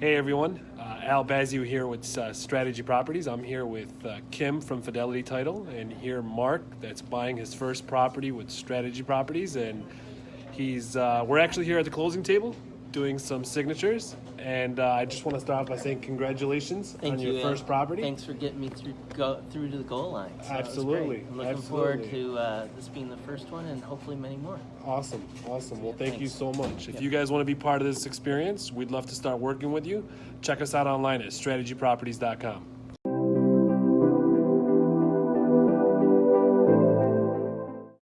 Hey everyone, uh, Al Bazio here with uh, Strategy Properties. I'm here with uh, Kim from Fidelity Title, and here Mark that's buying his first property with Strategy Properties, and he's uh, we're actually here at the closing table doing some signatures, and uh, I just want to start off by saying congratulations Thank on you. your first property. Thanks for getting me through go through to the goal line. So Absolutely. I'm looking forward to uh, this being the first one and hopefully many more. Awesome, awesome. Well, thank you so much. If Yep. you guys want to be part of this experience, we'd love to start working with you. Check us out online at strategyproperties.com.